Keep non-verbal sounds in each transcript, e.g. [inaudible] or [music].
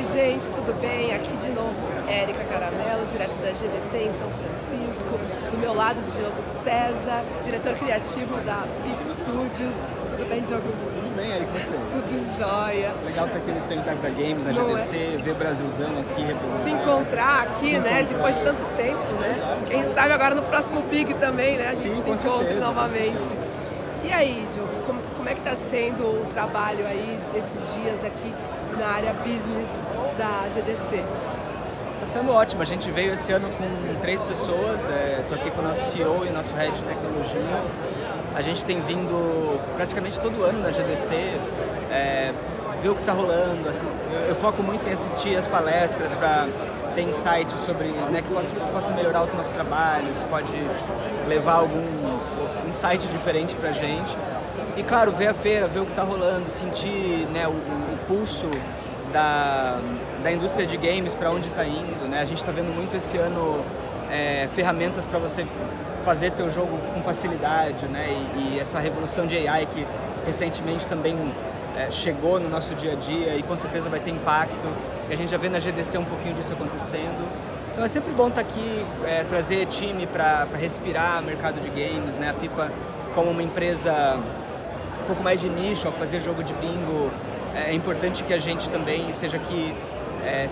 Oi gente, tudo bem? Aqui de novo Érica Caramelo, direto da GDC em São Francisco. Do meu lado, Diogo César, diretor criativo da Pip Studios. Tudo bem, Diogo? Tudo bem, Érica, você? Tudo jóia. Legal estar aqui no stand da Games, na GDC, é? ver Brasilzão aqui. Se encontrar aqui, se né? Encontrar. Depois de tanto tempo, né? Quem sabe agora no próximo Big também, né? A gente Sim, se encontre certeza, novamente. E aí, Diogo, como, como é que está sendo o trabalho aí desses dias aqui na área business da GDC? Está sendo ótimo, a gente veio esse ano com três pessoas, estou é, aqui com o nosso CEO e nosso Head de Tecnologia. A gente tem vindo praticamente todo ano na GDC, é, ver o que está rolando, assim, eu, eu, foco muito em assistir as palestras para ter insights sobre né, que possa, possa melhorar o nosso trabalho, que pode levar algum insight diferente para gente. E claro, ver a feira, ver o que está rolando, sentir né, o, o pulso da, da indústria de games para onde está indo. Né? A gente está vendo muito esse ano é, ferramentas para você fazer teu jogo com facilidade, né? E, e, essa revolução de AI que recentemente também é, chegou no nosso dia a dia e com certeza vai ter impacto. E a gente já vê na GDC um pouquinho disso acontecendo. Então é sempre bom estar tá aqui, é, trazer time para respirar o mercado de games, né? A Pipa como uma empresa um pouco mais de nicho, ao fazer jogo de bingo, é importante que a gente também esteja aqui é,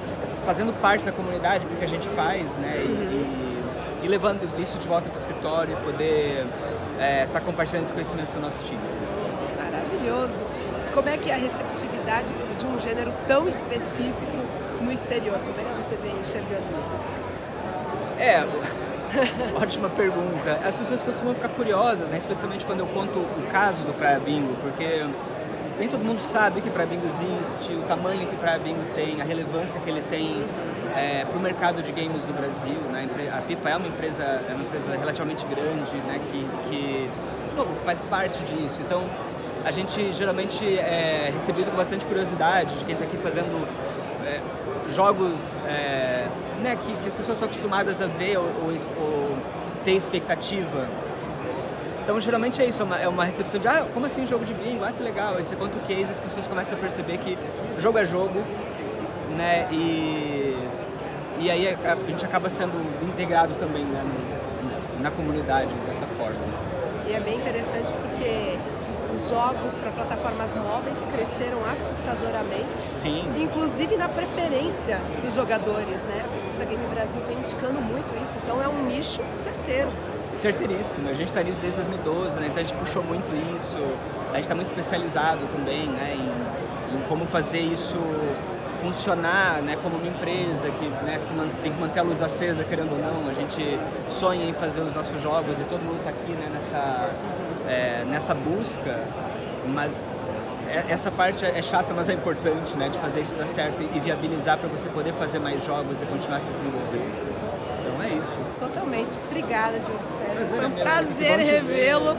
fazendo parte da comunidade do que a gente faz, né? E, e, e levando isso de volta para o escritório e poder estar é, tá compartilhando esse conhecimento com o nosso time. Maravilhoso! Como é que é a receptividade de um gênero tão específico no exterior? Como é que você vem enxergando isso? É, [laughs] ótima pergunta. As pessoas costumam ficar curiosas, né? especialmente quando eu conto o caso do Praia Bingo, porque nem todo mundo sabe que Praia Bingo existe, o tamanho que Praia Bingo tem, a relevância que ele tem é, para o mercado de games no Brasil. Né? A Pipa é uma empresa, é uma empresa relativamente grande, né? que, que de novo, faz parte disso. Então, a gente geralmente é recebido com bastante curiosidade de quem está aqui fazendo é, jogos é, né, que, que, as pessoas estão acostumadas a ver ou, ou, ou, ter expectativa. Então, geralmente é isso, é uma, é uma, recepção de, ah, como assim jogo de bingo? Ah, que legal. Aí você conta o case, as pessoas começam a perceber que jogo é jogo, né, e, e aí a, a gente acaba sendo integrado também né, na comunidade dessa forma. Os jogos para plataformas móveis cresceram assustadoramente. Sim. Inclusive na preferência dos jogadores, né? A Pesquisa Game Brasil vem indicando muito isso, então é um nicho certeiro. Certeiríssimo, a gente está nisso desde 2012, né? então a gente puxou muito isso, a gente está muito especializado também né? em, em como fazer isso funcionar né, como uma empresa que né, se tem que manter a luz acesa, querendo ou não. A gente sonha em fazer os nossos jogos e todo mundo está aqui né, nessa, é, nessa busca, mas essa parte é chata, mas é importante, né, de fazer isso dar certo e viabilizar para você poder fazer mais jogos e continuar se desenvolvendo. Totalmente. Obrigada, Diogo César. Foi um é prazer revê-lo.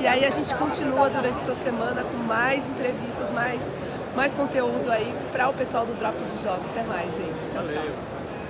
E aí a gente continua durante essa semana com mais entrevistas, mais, mais conteúdo aí para o pessoal do Drops de Jogos. Até mais, gente. Tchau, tchau.